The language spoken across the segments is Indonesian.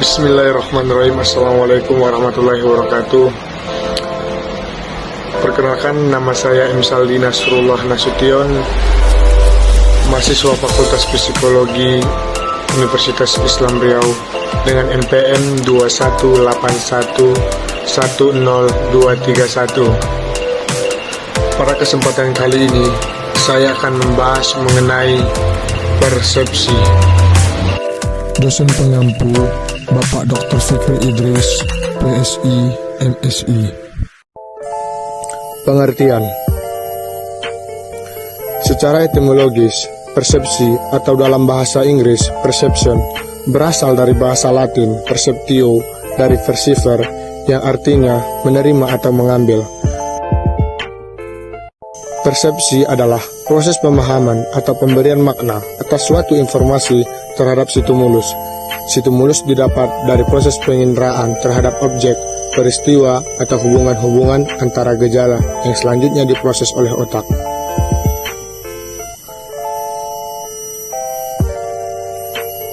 Bismillahirrahmanirrahim. Assalamualaikum warahmatullahi wabarakatuh. Perkenalkan nama saya M. Saldi Nasrullah Nasution Mahasiswa Fakultas Psikologi Universitas Islam Riau Dengan NPM 218110231 Pada kesempatan kali ini Saya akan membahas mengenai persepsi dosen pengampu Bapak Dr. Fikri Idris, PSI, MSI. Pengertian Secara etimologis, persepsi atau dalam bahasa Inggris perception berasal dari bahasa Latin perceptio dari versiver yang artinya menerima atau mengambil. Persepsi adalah proses pemahaman atau pemberian makna atas suatu informasi terhadap stimulus. Stimulus didapat dari proses penginderaan terhadap objek, peristiwa, atau hubungan-hubungan antara gejala yang selanjutnya diproses oleh otak.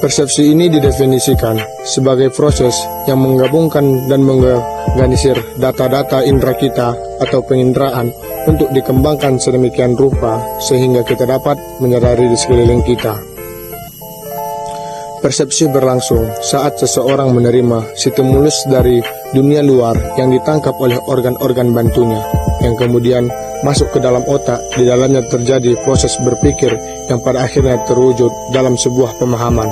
Persepsi ini didefinisikan sebagai proses yang menggabungkan dan mengorganisir data-data indera kita atau penginderaan untuk dikembangkan sedemikian rupa sehingga kita dapat menyadari di sekeliling kita. Persepsi berlangsung saat seseorang menerima stimulus dari dunia luar yang ditangkap oleh organ-organ bantunya, yang kemudian masuk ke dalam otak, di dalamnya terjadi proses berpikir yang pada akhirnya terwujud dalam sebuah pemahaman.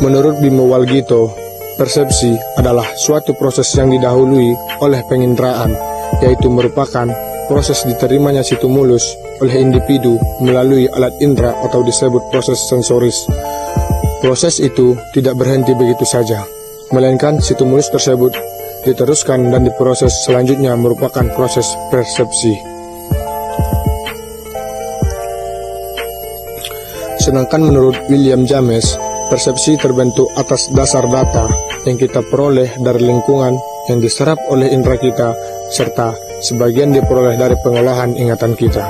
Menurut Bimo Walgito, persepsi adalah suatu proses yang didahului oleh penginderaan, yaitu merupakan proses diterimanya stimulus oleh individu melalui alat indera atau disebut proses sensoris. Proses itu tidak berhenti begitu saja, melainkan stimulus tersebut diteruskan dan diproses selanjutnya merupakan proses persepsi. Sedangkan menurut William James, persepsi terbentuk atas dasar data yang kita peroleh dari lingkungan yang diserap oleh indera kita serta sebagian diperoleh dari pengolahan ingatan kita.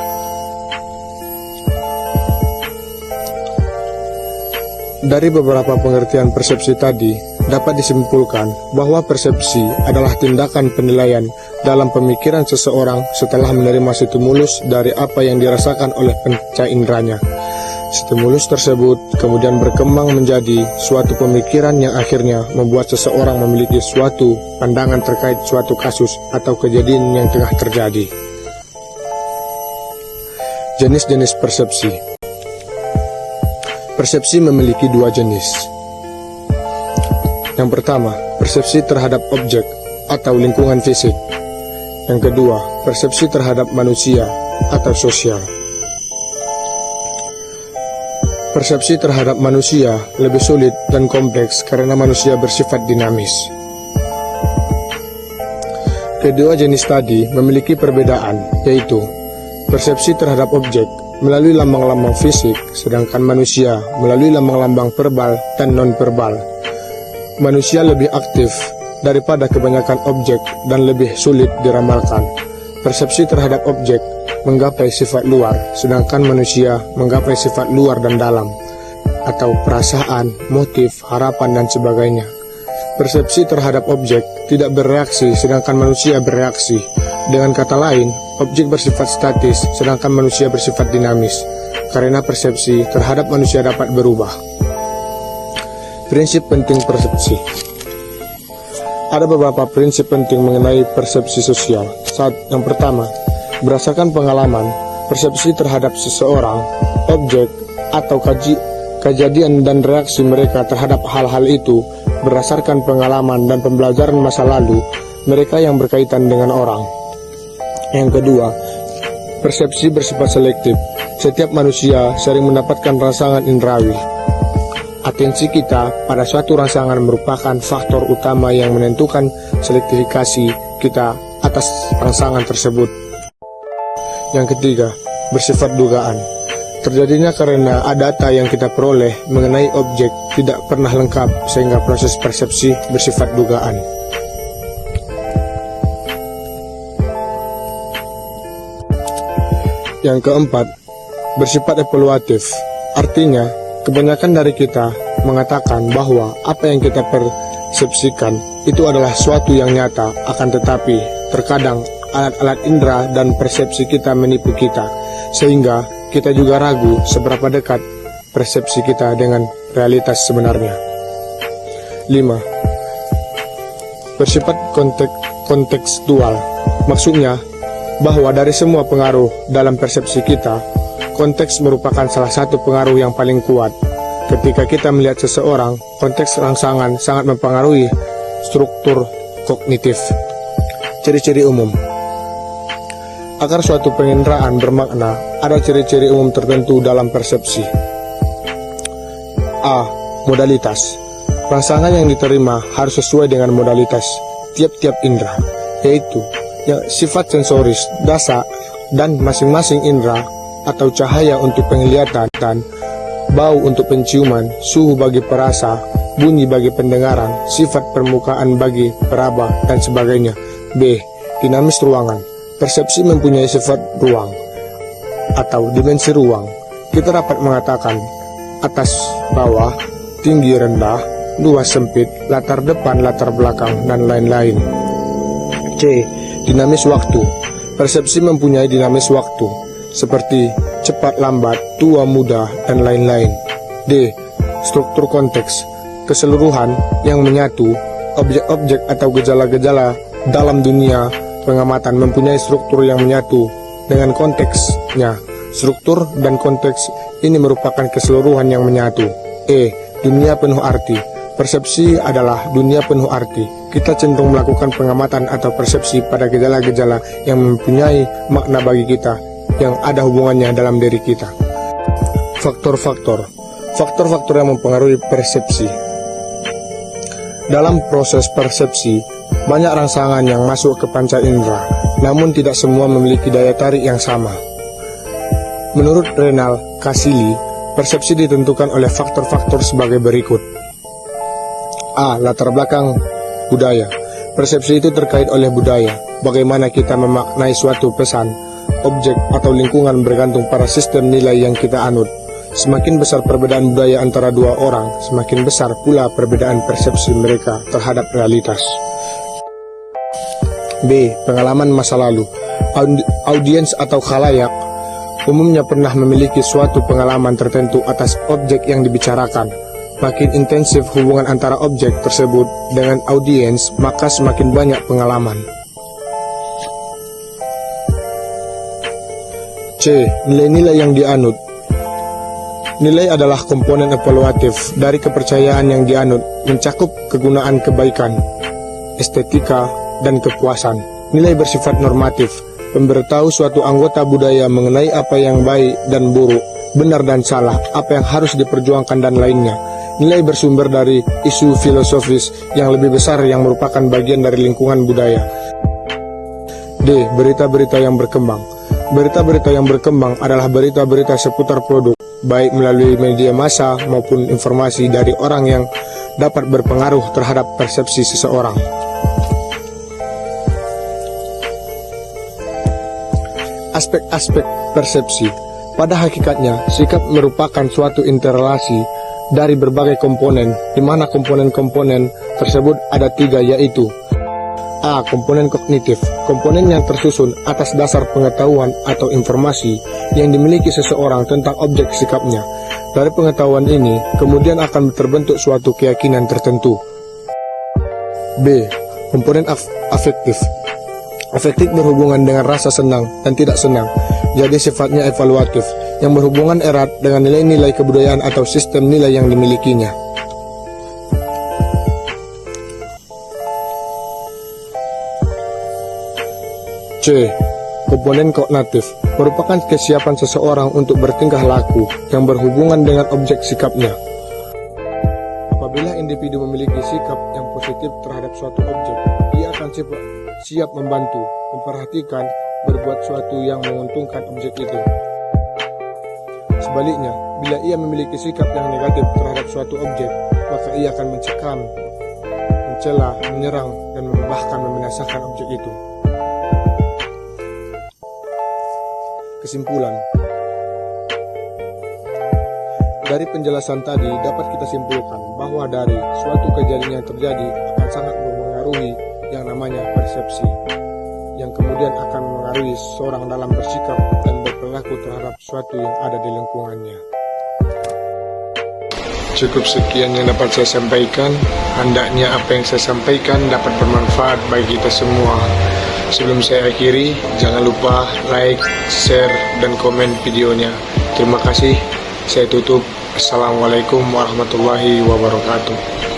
Dari beberapa pengertian persepsi tadi, dapat disimpulkan bahwa persepsi adalah tindakan penilaian dalam pemikiran seseorang setelah menerima stimulus dari apa yang dirasakan oleh penca inderanya. Stimulus tersebut kemudian berkembang menjadi suatu pemikiran yang akhirnya membuat seseorang memiliki suatu pandangan terkait suatu kasus atau kejadian yang tengah terjadi. Jenis-jenis persepsi Persepsi memiliki dua jenis. Yang pertama, persepsi terhadap objek atau lingkungan fisik. Yang kedua, persepsi terhadap manusia atau sosial. Persepsi terhadap manusia lebih sulit dan kompleks karena manusia bersifat dinamis. Kedua jenis tadi memiliki perbedaan, yaitu persepsi terhadap objek melalui lambang-lambang fisik, sedangkan manusia melalui lambang-lambang verbal dan non-verbal. Manusia lebih aktif daripada kebanyakan objek dan lebih sulit diramalkan. Persepsi terhadap objek menggapai sifat luar, sedangkan manusia menggapai sifat luar dan dalam, atau perasaan, motif, harapan, dan sebagainya. Persepsi terhadap objek tidak bereaksi, sedangkan manusia bereaksi. Dengan kata lain, objek bersifat statis, sedangkan manusia bersifat dinamis, karena persepsi terhadap manusia dapat berubah. Prinsip penting persepsi Ada beberapa prinsip penting mengenai persepsi sosial. Saat yang pertama, Berdasarkan pengalaman, persepsi terhadap seseorang, objek, atau kaji, kejadian dan reaksi mereka terhadap hal-hal itu berdasarkan pengalaman dan pembelajaran masa lalu mereka yang berkaitan dengan orang. Yang kedua, persepsi bersifat selektif. Setiap manusia sering mendapatkan rangsangan indrawi. Atensi kita pada suatu rangsangan merupakan faktor utama yang menentukan selektifikasi kita atas rangsangan tersebut. Yang ketiga, bersifat dugaan. Terjadinya karena data yang kita peroleh mengenai objek tidak pernah lengkap sehingga proses persepsi bersifat dugaan. Yang keempat, bersifat evaluatif. Artinya, Kebanyakan dari kita mengatakan bahwa apa yang kita persepsikan itu adalah suatu yang nyata, akan tetapi terkadang alat-alat indera dan persepsi kita menipu kita, sehingga kita juga ragu seberapa dekat persepsi kita dengan realitas sebenarnya. 5. Bersifat konteks kontekstual, maksudnya bahwa dari semua pengaruh dalam persepsi kita, konteks merupakan salah satu pengaruh yang paling kuat. Ketika kita melihat seseorang, konteks rangsangan sangat mempengaruhi struktur kognitif. Ciri-ciri umum Agar suatu penginderaan bermakna, ada ciri-ciri umum tertentu dalam persepsi. A. Modalitas Rangsangan yang diterima harus sesuai dengan modalitas tiap-tiap indera, yaitu yang sifat sensoris, dasa, dan masing-masing indera atau cahaya untuk penglihatan, dan bau untuk penciuman, suhu bagi perasa, bunyi bagi pendengaran, sifat permukaan bagi peraba, dan sebagainya. B. Dinamis ruangan Persepsi mempunyai sifat ruang atau dimensi ruang. Kita dapat mengatakan atas, bawah, tinggi, rendah, luas sempit, latar depan, latar belakang, dan lain-lain. C. Dinamis waktu Persepsi mempunyai dinamis waktu, seperti cepat lambat, tua muda, dan lain-lain. D. Struktur konteks Keseluruhan yang menyatu, objek-objek atau gejala-gejala dalam dunia pengamatan mempunyai struktur yang menyatu dengan konteksnya. Struktur dan konteks ini merupakan keseluruhan yang menyatu. E. Dunia penuh arti Persepsi adalah dunia penuh arti. Kita cenderung melakukan pengamatan atau persepsi pada gejala-gejala yang mempunyai makna bagi kita, yang ada hubungannya dalam diri kita. Faktor-faktor Faktor-faktor yang mempengaruhi persepsi Dalam proses persepsi, banyak rangsangan yang masuk ke panca indera, namun tidak semua memiliki daya tarik yang sama. Menurut Renal Kasili, persepsi ditentukan oleh faktor-faktor sebagai berikut. A. Latar belakang budaya Persepsi itu terkait oleh budaya Bagaimana kita memaknai suatu pesan Objek atau lingkungan bergantung pada sistem nilai yang kita anut Semakin besar perbedaan budaya antara dua orang Semakin besar pula perbedaan persepsi mereka terhadap realitas B. Pengalaman masa lalu Audi Audiens atau khalayak umumnya pernah memiliki suatu pengalaman tertentu atas objek yang dibicarakan Makin intensif hubungan antara objek tersebut dengan audiens, maka semakin banyak pengalaman. C. Nilai-nilai yang dianut Nilai adalah komponen evaluatif dari kepercayaan yang dianut, mencakup kegunaan kebaikan, estetika, dan kepuasan. Nilai bersifat normatif, memberitahu suatu anggota budaya mengenai apa yang baik dan buruk, benar dan salah, apa yang harus diperjuangkan dan lainnya. Nilai bersumber dari isu filosofis yang lebih besar yang merupakan bagian dari lingkungan budaya. D. Berita-berita yang berkembang Berita-berita yang berkembang adalah berita-berita seputar produk, baik melalui media massa maupun informasi dari orang yang dapat berpengaruh terhadap persepsi seseorang. Aspek-aspek persepsi pada hakikatnya, sikap merupakan suatu interrelasi dari berbagai komponen, di mana komponen-komponen tersebut ada tiga yaitu A. Komponen kognitif Komponen yang tersusun atas dasar pengetahuan atau informasi yang dimiliki seseorang tentang objek sikapnya. Dari pengetahuan ini, kemudian akan terbentuk suatu keyakinan tertentu. B. Komponen af afektif Afektif berhubungan dengan rasa senang dan tidak senang, jadi sifatnya evaluatif yang berhubungan erat dengan nilai-nilai kebudayaan atau sistem nilai yang dimilikinya. C. Komponen kognitif merupakan kesiapan seseorang untuk bertingkah laku yang berhubungan dengan objek sikapnya. Apabila individu memiliki sikap yang positif terhadap suatu objek, ia akan siap membantu, memperhatikan, berbuat suatu yang menguntungkan objek itu. Sebaliknya, bila ia memiliki sikap yang negatif terhadap suatu objek, maka ia akan mencekam, mencela, menyerang, dan bahkan membinasakan objek itu. Kesimpulan Dari penjelasan tadi dapat kita simpulkan bahwa dari suatu kejadian yang terjadi akan sangat mempengaruhi persepsi yang kemudian akan mengaruhi seorang dalam bersikap dan berperilaku terhadap sesuatu yang ada di lingkungannya. Cukup sekian yang dapat saya sampaikan. Hendaknya apa yang saya sampaikan dapat bermanfaat bagi kita semua. Sebelum saya akhiri, jangan lupa like, share, dan komen videonya. Terima kasih. Saya tutup. Assalamualaikum warahmatullahi wabarakatuh.